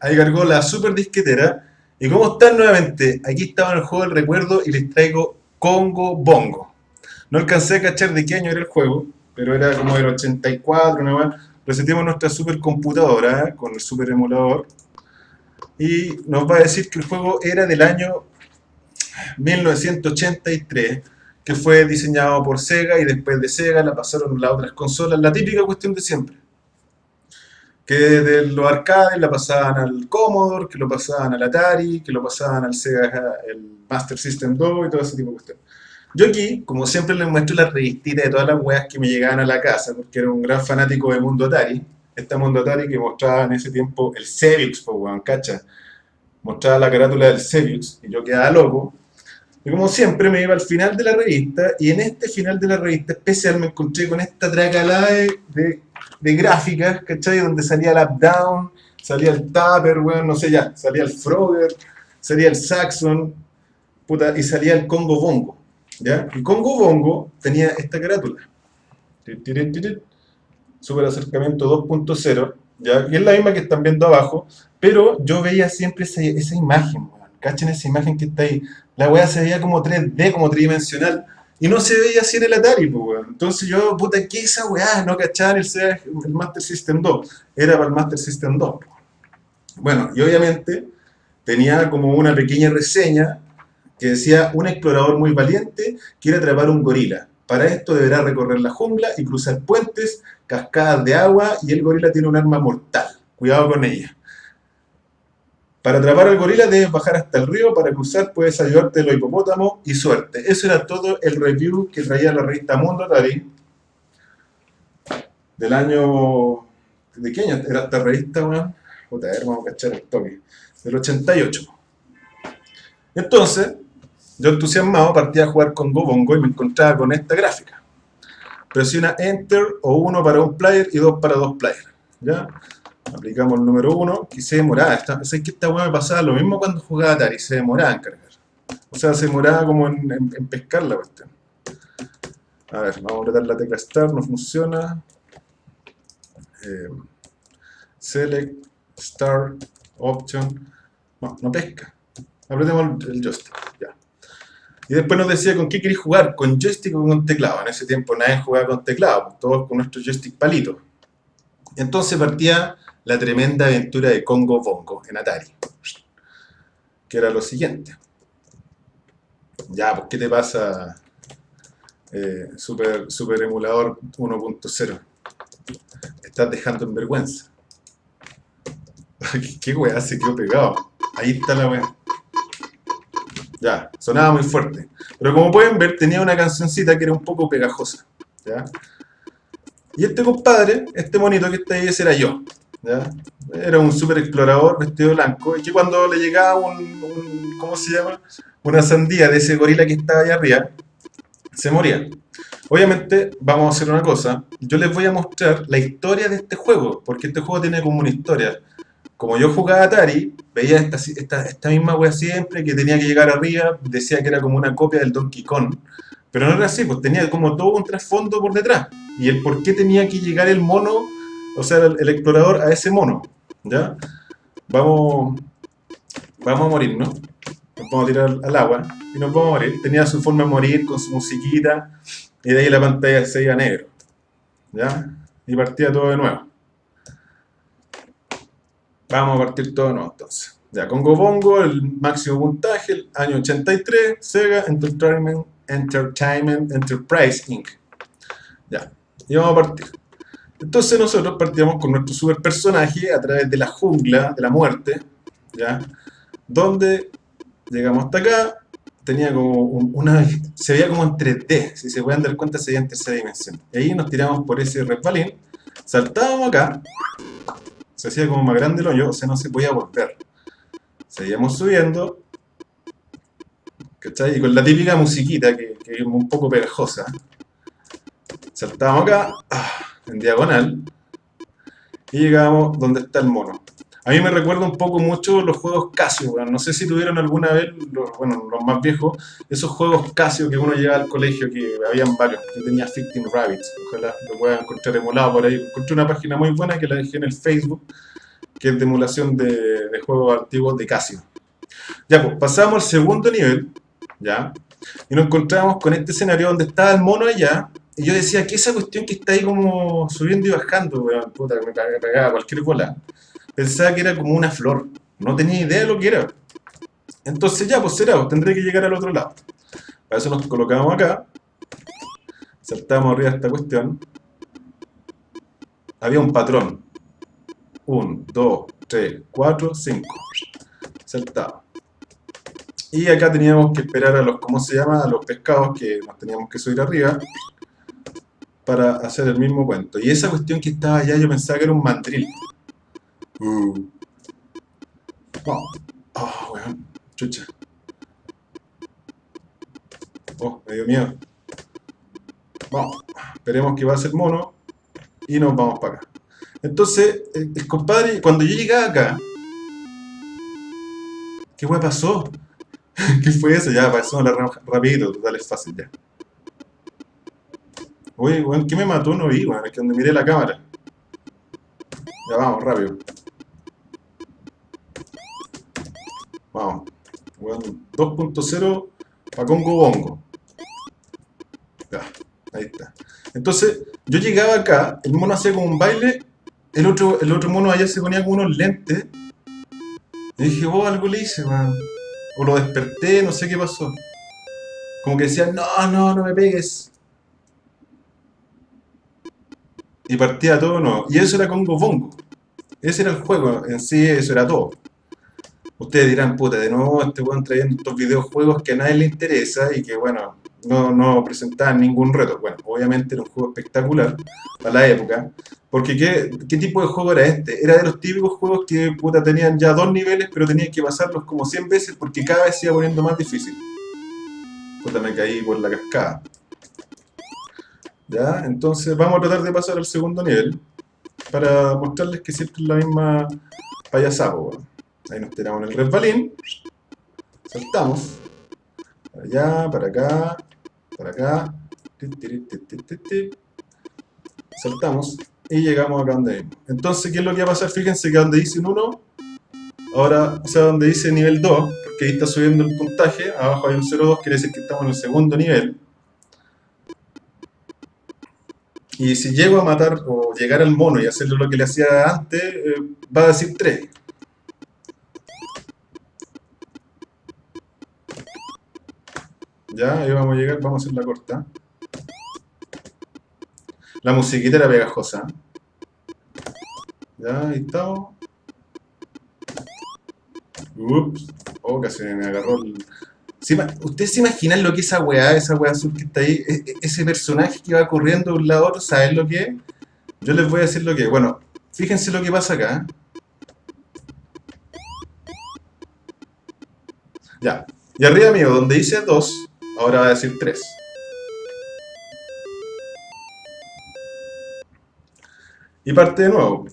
Ahí cargó la super disquetera. ¿Y cómo están nuevamente? Aquí estaba en el juego del recuerdo y les traigo Congo Bongo. No alcancé a cachar de qué año era el juego, pero era como del 84, ¿no? Reseteamos nuestra supercomputadora ¿eh? con el super emulador y nos va a decir que el juego era del año 1983 que fue diseñado por Sega y después de Sega la pasaron a las otras consolas, la típica cuestión de siempre que de los arcades la pasaban al Commodore, que lo pasaban al Atari, que lo pasaban al Sega, el Master System 2 y todo ese tipo de cuestiones. Yo aquí, como siempre les muestro la revistita de todas las weas que me llegaban a la casa, porque era un gran fanático de Mundo Atari, este Mundo Atari que mostraba en ese tiempo el Sebiux, pues weón, cacha. Mostraba la carátula del Sebiux y yo quedaba loco. Y como siempre me iba al final de la revista y en este final de la revista especial me encontré con esta tracalada de, de, gráficas, ¿cachai? Donde salía el up-down, salía el Tupper, weón, no sé ya, salía el Frogger, salía el Saxon, puta, y salía el Congo Bongo. ¿ya? Y Congo Bongo tenía esta carátula. Super acercamiento 2.0, ¿ya? Y es la misma que están viendo abajo, pero yo veía siempre esa, esa imagen, Cachen esa imagen que está ahí. La weá se veía como 3D, como tridimensional. Y no se veía así en el Atari, pues, Entonces yo, puta, ¿qué esa weá? No cachaban el, el Master System 2. Era para el Master System 2. Bueno, y obviamente tenía como una pequeña reseña que decía, un explorador muy valiente quiere atrapar un gorila. Para esto deberá recorrer la jungla y cruzar puentes, cascadas de agua y el gorila tiene un arma mortal. Cuidado con ella. Para atrapar al gorila debes bajar hasta el río, para cruzar puedes ayudarte los hipopótamos y suerte. Eso era todo el review que traía la revista Mundo Atari del año... ¿De qué año era esta revista, weón? Puta, a ver, vamos a cachar el toque. Del 88. Entonces, yo entusiasmado partí a jugar con Gobongo y me encontraba con esta gráfica. Presiona Enter o 1 para un player y 2 para dos players. ¿Ya? Aplicamos el número 1 y se demoraba. Esta, que esta hueá me pasaba lo mismo cuando jugaba Atari, se demoraba en cargar. O sea, se demoraba como en, pescar la cuestión. A ver, vamos a apretar la tecla Start, no funciona. Eh, select, Start, Option. No, no pesca. Apretemos el joystick, ya. Y después nos decía con qué queréis jugar, con joystick o con teclado. En ese tiempo nadie jugaba con teclado, todos con nuestro joystick palito. Entonces partía la tremenda aventura de Congo Bongo en Atari. Que era lo siguiente. Ya, pues, ¿qué te pasa, eh, super, Emulador 1.0? Estás dejando en vergüenza. ¿Qué weá se quedó pegado? Ahí está la weá. Ya, sonaba muy fuerte. Pero como pueden ver, tenía una cancioncita que era un poco pegajosa. ¿ya? Y este compadre, este monito que está ahí, era yo. Era un super explorador vestido blanco y que cuando le llegaba un, ¿cómo se llama? Una sandía de ese gorila que estaba allá arriba, se moría. Obviamente, vamos a hacer una cosa, yo les voy a mostrar la historia de este juego, porque este juego tiene como una historia. Como yo jugaba Atari, veía esta, esta, esta misma wea siempre, que tenía que llegar arriba, decía que era como una copia del Donkey Kong, pero no era así, pues tenía como todo un trasfondo por detrás. Y el por qué tenía que llegar el mono o sea, el, explorador a ese mono, ¿ya? Vamos, vamos a morir, ¿no? Nos vamos a tirar al agua y nos vamos a morir. Tenía su forma de morir con su musiquita y de ahí la pantalla se iba negro, ¿ya? Y partía todo de nuevo. Vamos a partir todo de nuevo entonces. Ya, Congo Bongo, el máximo puntaje, el año 83, Sega Entertainment, Entertainment Enterprise Inc. Ya, y vamos a partir. Entonces nosotros partíamos con nuestro super personaje a través de la jungla de la muerte, ¿ya? Donde llegamos hasta acá, tenía como una... se veía como en 3D, si se pueden dar cuenta se veía en tercera dimensión. Y ahí nos tiramos por ese resbalín, saltábamos acá, se hacía como más grande el hoyo, o sea no se podía volver. Seguíamos subiendo, ¿cachai? Y con la típica musiquita que, que es un poco pegajosa. Saltábamos acá, ¡ah! En diagonal, y llegamos donde está el mono. A mí me recuerda un poco mucho los juegos Casio, no sé si tuvieron alguna vez, los, bueno, los más viejos, esos juegos Casio que uno llegaba al colegio, que habían varios, yo tenía 15 Rabbits, ojalá lo puedan encontrar emulado por ahí, encontré una página muy buena que la dejé en el Facebook, que es de emulación de, de juegos antiguos de Casio. Ya, pues pasamos al segundo nivel, ¿ya? Y nos encontramos con este escenario donde estaba el mono allá, y yo decía, ¿qué es esa cuestión que está ahí como subiendo y bajando, weón? Puta, que me pegaba cualquier bola. Pensaba que era como una flor, no tenía idea de lo que era. Entonces ya, pues será, pues, tendré que llegar al otro lado. Para eso nos colocamos acá, saltamos arriba de esta cuestión. Había un patrón. 1, 2, 3, 4, 5. Saltamos. Y acá teníamos que esperar a los, ¿cómo se llama? A los pescados que nos teníamos que subir arriba para hacer el mismo cuento. Y esa cuestión que estaba allá yo pensaba que era un mandril. Uh. Oh, oh, weón. Chucha. Oh, me dio miedo. Vamos, esperemos que va a ser mono y nos vamos para acá. Entonces, el, compadre, cuando yo llegaba acá, ¿qué weón pasó? ¿Qué fue eso? Ya, pasó rapidito, dale fácil ya. Oye, weón, ¿qué me mató? No vi, weón, es que donde miré la cámara. Ya vamos, rápido. Vamos. 2.0 para Congo Bongo. Ya, ahí está. Entonces, yo llegaba acá, el mono hacía como un baile, el otro, el otro mono allá se ponía con unos lentes. Y dije, oh, algo le hice, man. O lo desperté, no sé qué pasó. Como que decía, no, no, no me pegues. Y partía todo no. Y eso era Congo Bongo. Ese era el juego, en sí eso era todo. Ustedes dirán, puta, de nuevo este weón trayendo estos videojuegos que a nadie le interesa y que, bueno, no, no presentaban ningún reto. Bueno, obviamente era un juego espectacular para la época. Porque ¿qué, ¿qué, tipo de juego era este? Era de los típicos juegos que, puta, tenían ya dos niveles, pero tenían que pasarlos como 100 veces porque cada vez se iba poniendo más difícil. Puta, me caí por la cascada. ¿Ya? Entonces vamos a tratar de pasar al segundo nivel para mostrarles que siempre es la misma payasada, Ahí nos tiramos en el resbalín. Saltamos. Para allá, para acá, para acá. Saltamos y llegamos acá donde mismo. Entonces, ¿qué es lo que va a pasar? Fíjense que donde dice un 1, ahora, o sea, donde dice nivel 2, porque ahí está subiendo el puntaje, abajo hay un 0,2, quiere decir que estamos en el segundo nivel. Y si llego a matar o llegar al mono y hacerle lo que le hacía antes, eh, va a decir 3. Ya, ahí vamos a llegar, vamos a hacer la corta. La musiquita era pegajosa. Ya, ahí estamos. Ups. Oh, casi me agarró el... ¿Ustedes se imaginan lo que es esa weá, esa weá azul que está ahí? E, e, ese personaje que va corriendo de un lado a otro, ¿saben lo que es? Yo les voy a decir lo que es. Bueno, fíjense lo que pasa acá. Ya. Y arriba mío, donde dice 2, Ahora va a decir 3. Y parte de nuevo.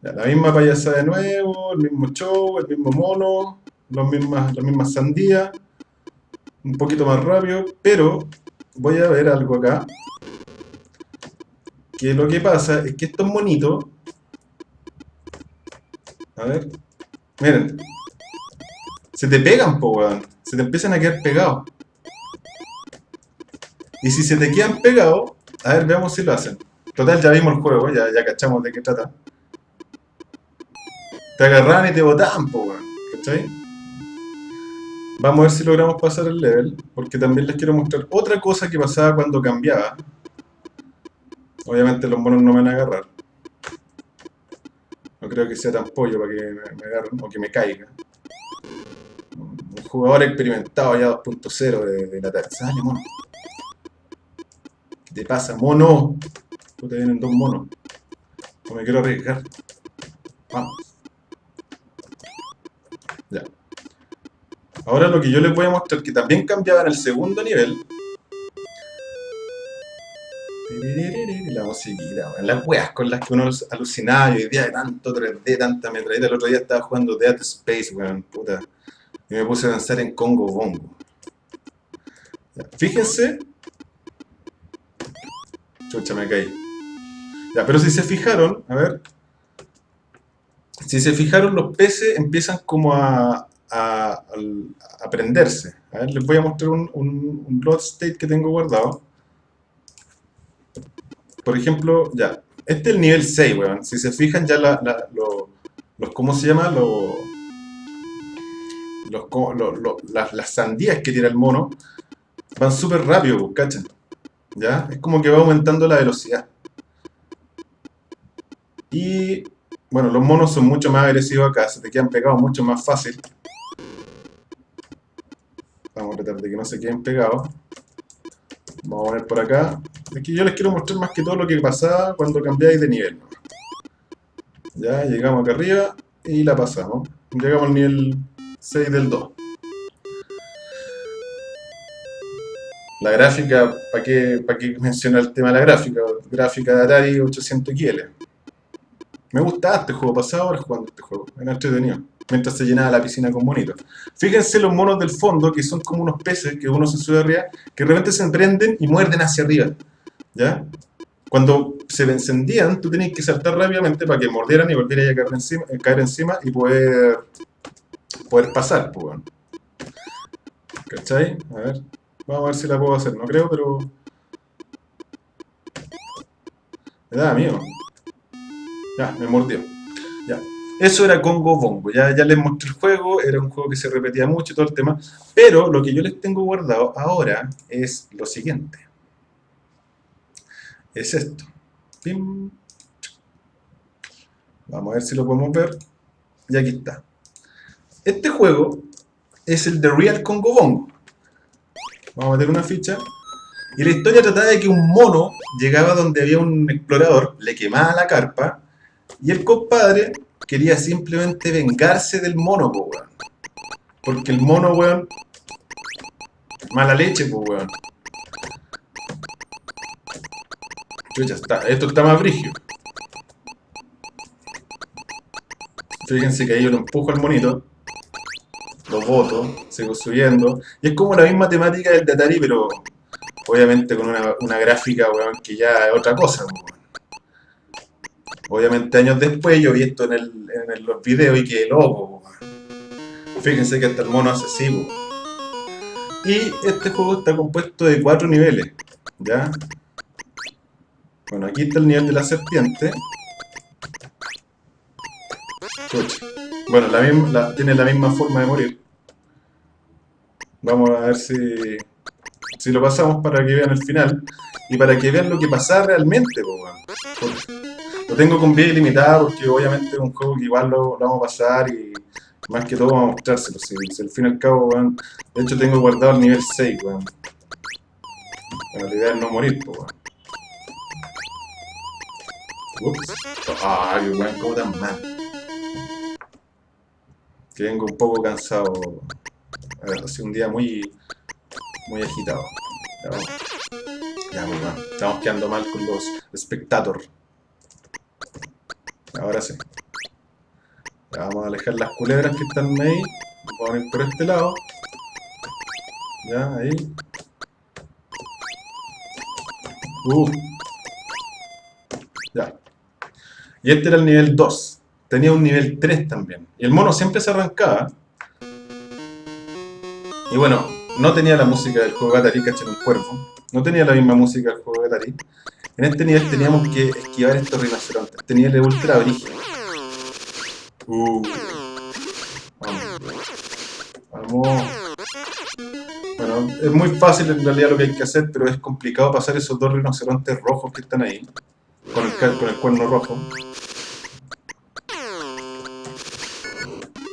la misma payasa de nuevo, el mismo show, el mismo mono, las mismas, las mismas sandías. Un poquito más rápido, pero voy a ver algo acá. Que lo que pasa es que estos monitos... A ver. Miren, se te pegan, po, weón. Se te empiezan a quedar pegados. Y si se te quedan pegados, a ver, veamos si lo hacen. Total, ya vimos el juego, ya, ya cachamos de qué trata. Te agarran y te botan, po, weón. ¿Cachai? Vamos a ver si logramos pasar el level, porque también les quiero mostrar otra cosa que pasaba cuando cambiaba. Obviamente los monos no me van a agarrar. No creo que sea tan pollo para que me agarren o que me caiga jugador experimentado ya 2.0 de, la. Dale, mono. ¿Qué te pasa, mono? Puta, vienen dos monos. No me quiero arriesgar. Vamos. Ahora lo que yo les voy a mostrar, que también cambiaba en el segundo nivel. La musiquita, las weas con las que uno alucinaba hoy día de tanto 3D, tanta metralleta. El otro día estaba jugando Dead Space, weón, puta. Y me puse a danzar en Congo Bongo. Fíjense. Chucha, me caí. Ya, pero si se fijaron, a ver, si se fijaron, los peces empiezan como a, a, a prenderse. A ver, les voy a mostrar un, un, un load state que tengo guardado. Por ejemplo, ya, este es el nivel 6, weón. Si se fijan, ya la, la, los, ¿cómo se llama? Los, los, las, las, sandías que tira el mono van súper rápido, ¿cachan? ¿Ya? Es como que va aumentando la velocidad. Y, bueno, los monos son mucho más agresivos acá, se te quedan pegados mucho más fácil. Vamos a tratar de que no se queden pegados. Vamos a poner por acá. Aquí yo les quiero mostrar más que todo lo que pasaba cuando cambiáis de nivel. Ya, llegamos acá arriba y la pasamos. Llegamos al nivel 6 del 2. La gráfica, ¿para qué, para qué mencionar el tema de la gráfica? Gráfica de Atari 800 XL. Me gustaba este juego, pasaba horas jugando este juego, era entretenido mientras se llenaba la piscina con monitos. Fíjense los monos del fondo, que son como unos peces que uno se sube arriba, que de repente se emprenden y muerden hacia arriba. ¿Ya? Cuando se encendían, tú tenías que saltar rápidamente para que mordieran y volvieran a caer encima, eh, caer encima y poder, poder pasar. Pues, ¿Cachai? A ver. Vamos a ver si la puedo hacer. No creo, pero... Me da miedo. Ya, me mordió. Ya. Eso era Congo Bongo, ya, les mostré el juego, era un juego que se repetía mucho y todo el tema, pero lo que yo les tengo guardado ahora es lo siguiente. Es esto. Vamos a ver si lo podemos ver. Y aquí está. Este juego es el de Real Congo Bongo. Vamos a meter una ficha. Y la historia trataba de que un mono llegaba donde había un explorador, le quemaba la carpa, y el compadre quería simplemente vengarse del mono, po, weón. Porque el mono, weón, mala leche, po, weón. Ya está, esto está más brígido. Fíjense que ahí yo lo empujo al monito, lo boto, sigo subiendo, y es como la misma temática del de Atari, pero obviamente con una, una gráfica, weón, que ya es otra cosa, weón. Obviamente años después yo vi esto en, el, en los videos y quedé loco. Fíjense que hasta el mono hace así. Y este juego está compuesto de cuatro niveles. ¿Ya? Bueno, aquí está el nivel de la serpiente. Bueno, tiene la misma forma de morir. Vamos a ver si, si lo pasamos para que vean el final. Y para que vean lo que pasa realmente, lo tengo con vida ilimitada porque obviamente es un juego que igual lo, vamos a pasar y más que todo vamos a mostrárselo. Si, al fin y al cabo, de hecho tengo guardado el nivel 6, weón. Bueno, la idea es no morir, pues, weón. Ups. Ay, weón, como tan mal. Que vengo un poco cansado. Ha sido un día muy, muy agitado. Ya, muy mal. Estamos quedando mal con los espectadores. Ahora sí. vamos a alejar las culebras que están ahí. Vamos a ir por este lado. Ya, ahí. Uh. Ya. Y este era el nivel 2. Tenía un nivel 3 también. Y el mono siempre se arrancaba. Y bueno, no tenía la música del juego de Atari, en un cuervo. No tenía la misma música del juego de Atari. En este nivel teníamos que esquivar estos rinocerontes. Este nivel es ultra brígido. Uh. Vamos. Vamos. Bueno, es muy fácil en realidad lo que hay que hacer, pero es complicado pasar esos dos rinocerontes rojos que están ahí. Con el, cuerno rojo.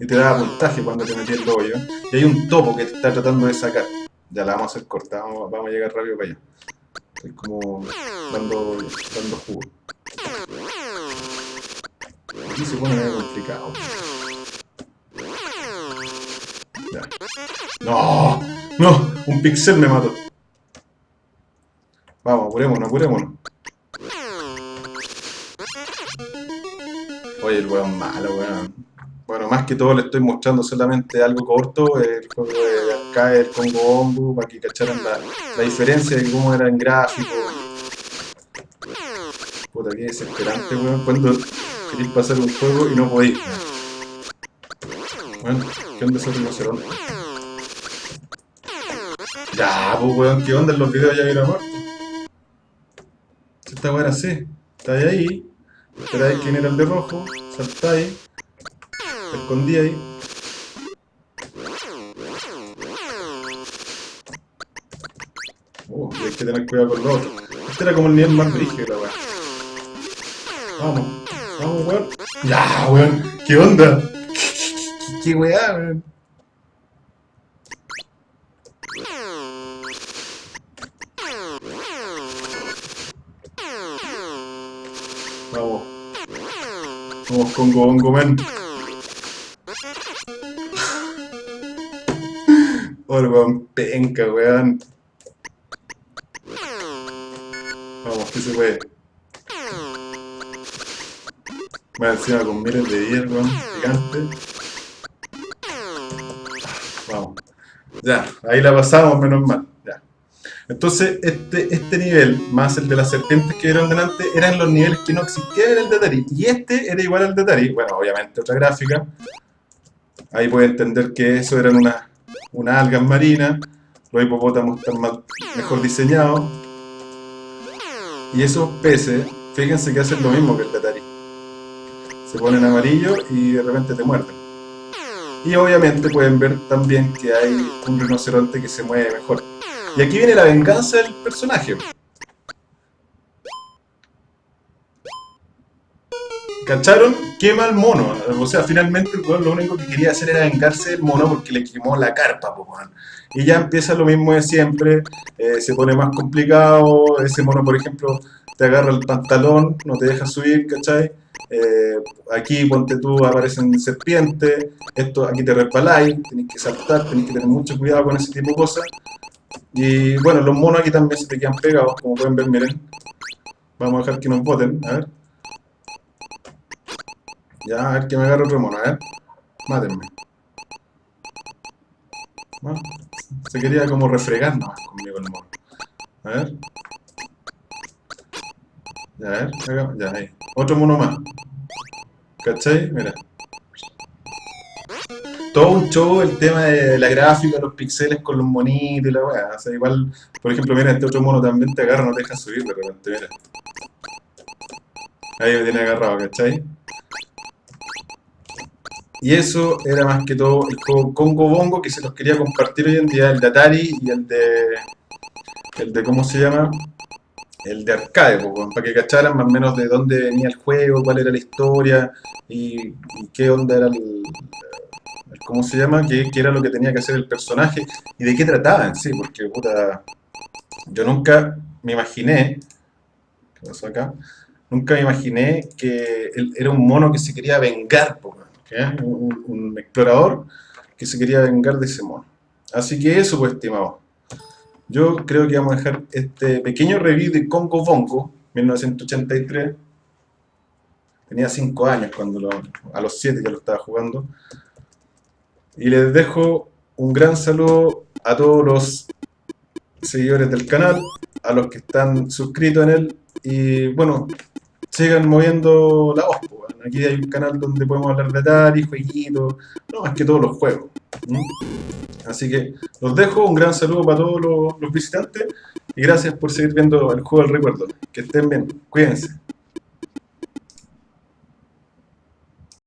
Y te da puntaje cuando te metí el hoyo. Y hay un topo que te está tratando de sacar. Ya la vamos a hacer corta, vamos, vamos a llegar rápido para allá. Estoy como dando, dando jugo. Aquí se pone medio complicado. Ya. ¡No! ¡No! Un pixel me mató. Vamos, apurémonos, apurémonos. Oye, el weón malo, weón. Bueno, más que todo le estoy mostrando solamente algo corto, el juego de acá, el Congo Bongo, para que cacharan la, la diferencia de cómo era en gráfico. Puta, qué desesperante, weón, cuando queréis pasar un juego y no podéis. Bueno, ¿qué onda ese rinoceronte? Ya, pues weón, ¿qué onda en los videos ya viene muerto? Si esta weón era así, estáis ahí, esperáis quién era el de rojo, saltáis, te escondíais. Uh, y hay que tener cuidado con los otros. Este era como el nivel más brígido, la weón. Vamos, vamos, weón. Ya, weón, ¿qué onda? ¿Qué, weá, weón? Vamos. Vamos con Gobongo Man. El weón penca, weón. Vamos, que se puede. Más encima con miles de weón. Gigante. Vamos. Ya, ahí la pasamos, menos mal. Ya. Entonces, este, este nivel, más el de las serpientes que vieron delante, eran los niveles que no existían en el de. Y este era igual al de. Bueno, obviamente otra gráfica. Ahí puede entender que eso eran unas una algas marinas. Los hipopótamos están más, mejor diseñados. Y esos peces, fíjense que hacen lo mismo que el de. Se ponen amarillo y de repente te muerden. Y obviamente pueden ver también que hay un rinoceronte que se mueve mejor. Y aquí viene la venganza del personaje. ¿Cacharon? Quema al mono. O sea, finalmente el weón lo único que quería hacer era vengarse del mono porque le quemó la carpa, po. Y ya empieza lo mismo de siempre, eh, se pone más complicado, ese mono, por ejemplo, te agarra el pantalón, no te deja subir, ¿cachai? Eh, aquí, ponte tú, aparecen serpientes, esto, aquí te resbaláis, tenés que saltar, tenés que tener mucho cuidado con ese tipo de cosas. Y bueno, los monos aquí también se te quedan pegados, como pueden ver, miren. Vamos a dejar que nos boten, a ver. Ya, a ver que me agarre otro mono, a ver. Mátenme. Se quería como refregar nomás conmigo el mono. A ver. A ver, ya, ahí. Otro mono más. ¿Cachai? Mira. Todo un show el tema de la gráfica, los pixeles con los monitos y la weá. O sea, igual, por ejemplo, mira, este otro mono también te agarra, no te deja subir de repente, mira. Ahí me tiene agarrado, ¿cachai? Y eso era más que todo el juego Congo Bongo que se los quería compartir hoy en día, el de Atari y el de... el de, ¿cómo se llama? El de arcade, para que cacharan más o menos de dónde venía el juego, cuál era la historia y, qué onda era el, ¿cómo se llama? Qué, qué, era lo que tenía que hacer el personaje y de qué trataba en sí, porque puta, yo nunca me imaginé, ¿qué pasó acá? Nunca me imaginé que él era un mono que se quería vengar, pues, un, un, explorador que se quería vengar de ese mono. Así que eso, pues, estimado. Yo creo que vamos a dejar este pequeño review de Congo Bongo, 1983. Tenía 5 años cuando lo, a los 7 ya lo estaba jugando. Y les dejo un gran saludo a todos los seguidores del canal, a los que están suscritos en él. Y bueno, sigan moviendo la voz. Aquí hay un canal donde podemos hablar de Atari, jueguitos, no más que todos los juegos. Así que los dejo, un gran saludo para todos los, los visitantes y gracias por seguir viendo el juego del recuerdo. Que estén bien, cuídense.